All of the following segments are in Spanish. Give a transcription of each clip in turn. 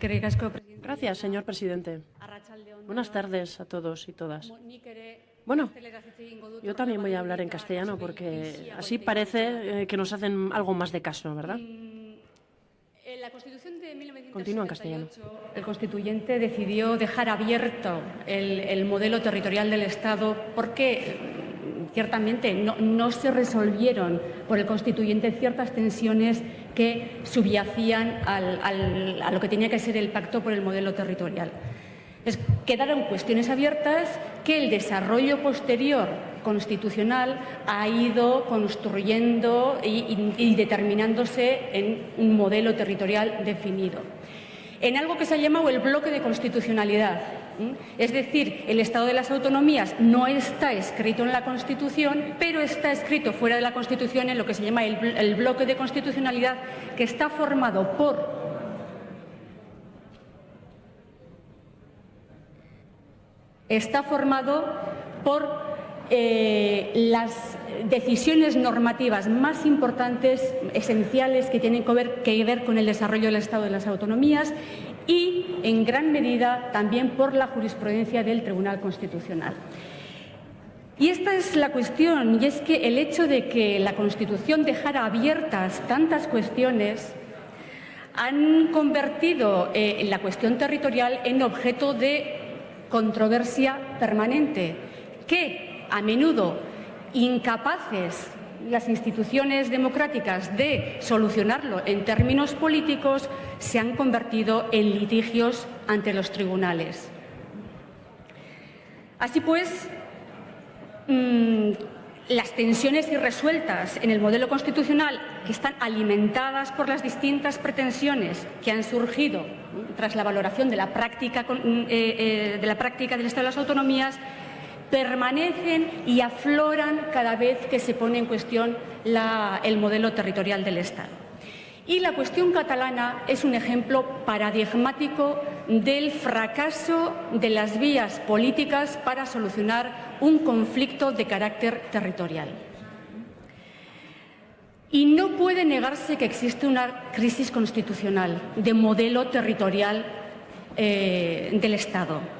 Gracias, señor presidente. Buenas tardes a todos y todas. Bueno, yo también voy a hablar en castellano porque así parece eh, que nos hacen algo más de caso, ¿verdad? En la Constitución de 1978, Continúa en castellano. el constituyente decidió dejar abierto el, el modelo territorial del Estado porque mm, ciertamente no, se resolvieron por el constituyente ciertas tensiones que subyacían a lo que tenía que ser el pacto por el modelo territorial. Quedaron cuestiones abiertas que el desarrollo posterior constitucional ha ido construyendo y, y, y determinándose en un modelo territorial definido. En algo que se ha llamado el bloque de constitucionalidad, es decir, el Estado de las Autonomías no está escrito en la Constitución, pero está escrito fuera de la Constitución en lo que se llama el, el bloque de constitucionalidad, que está formado por está formado por eh, las decisiones normativas más importantes, esenciales, que tienen que ver, que ver, con el desarrollo del Estado de las autonomías y, en gran medida, también por la jurisprudencia del Tribunal Constitucional. Y esta es la cuestión, y es que el hecho de que la Constitución dejara abiertas tantas cuestiones han convertido eh, la cuestión territorial en objeto de controversia permanente, que a menudo incapaces las instituciones democráticas de solucionarlo en términos políticos se han convertido en litigios ante los tribunales. Así pues, mmm, las tensiones irresueltas en el modelo constitucional que están alimentadas por las distintas pretensiones que han surgido tras la valoración de la práctica, eh, eh, de la práctica del Estado de las autonomías permanecen y afloran cada vez que se pone en cuestión el modelo territorial del Estado. Y la cuestión catalana es un ejemplo paradigmático del fracaso de las vías políticas para solucionar un conflicto de carácter territorial. Y no puede negarse que existe una crisis constitucional de modelo territorial eh, del Estado.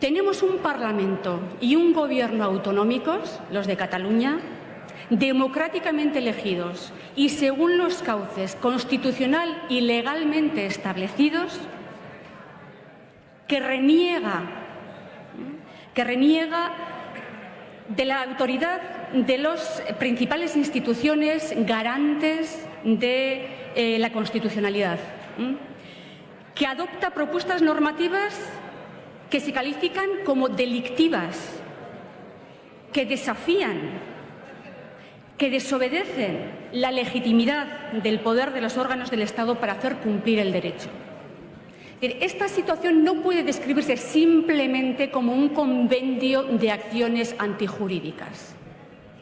Tenemos un Parlamento y un Gobierno autonómicos, los de Cataluña, democráticamente elegidos y según los cauces constitucional y legalmente establecidos, que reniega, que reniega de la autoridad de las principales instituciones garantes de eh, la constitucionalidad, que adopta propuestas normativas que se califican como delictivas, que desafían, que desobedecen la legitimidad del poder de los órganos del Estado para hacer cumplir el derecho. Esta situación no puede describirse simplemente como un convenio de acciones antijurídicas.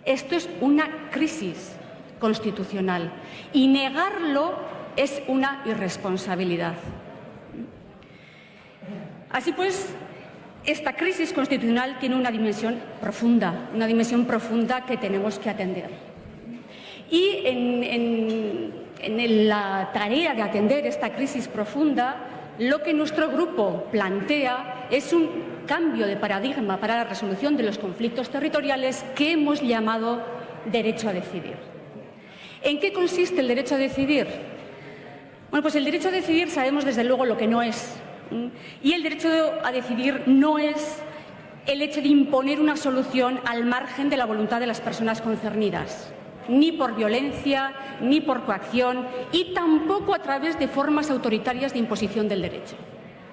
Esto es una crisis constitucional y negarlo es una irresponsabilidad. Así pues, esta crisis constitucional tiene una dimensión profunda, una dimensión profunda que tenemos que atender. Y en, la tarea de atender esta crisis profunda, lo que nuestro grupo plantea es un cambio de paradigma para la resolución de los conflictos territoriales que hemos llamado derecho a decidir. ¿En qué consiste el derecho a decidir? Bueno, pues el derecho a decidir sabemos desde luego lo que no es. Y el derecho a decidir no es el hecho de imponer una solución al margen de la voluntad de las personas concernidas ni por violencia, ni por coacción y tampoco a través de formas autoritarias de imposición del derecho.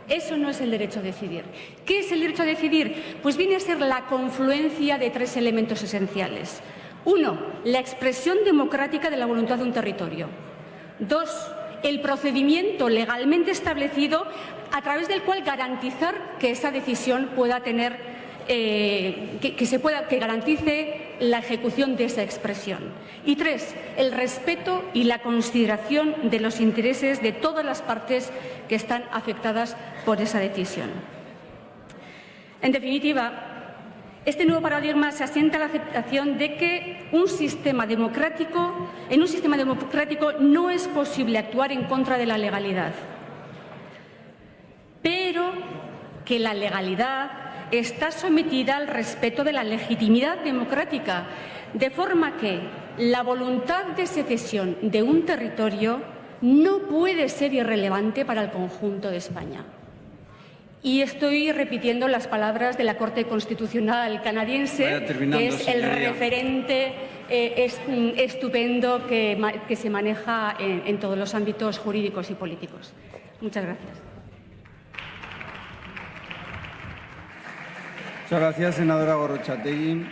Eso no es el derecho a decidir. ¿Qué es el derecho a decidir? Pues viene a ser la confluencia de tres elementos esenciales. Uno, la expresión democrática de la voluntad de un territorio. Dos, el procedimiento legalmente establecido a través del cual garantizar que esa decisión pueda tener eh, que, que, se pueda, que garantice la ejecución de esa expresión. Y tres, el respeto y la consideración de los intereses de todas las partes que están afectadas por esa decisión. En definitiva, este nuevo paradigma se asienta en la aceptación de que un sistema democrático, en un sistema democrático no es posible actuar en contra de la legalidad. que la legalidad está sometida al respeto de la legitimidad democrática, de forma que la voluntad de secesión de un territorio no puede ser irrelevante para el conjunto de España. Y estoy repitiendo las palabras de la Corte Constitucional canadiense, que es el referente eh, mm, estupendo que, se maneja en, en todos los ámbitos jurídicos y políticos. Muchas gracias. Muchas gracias, senadora Gorrochategui.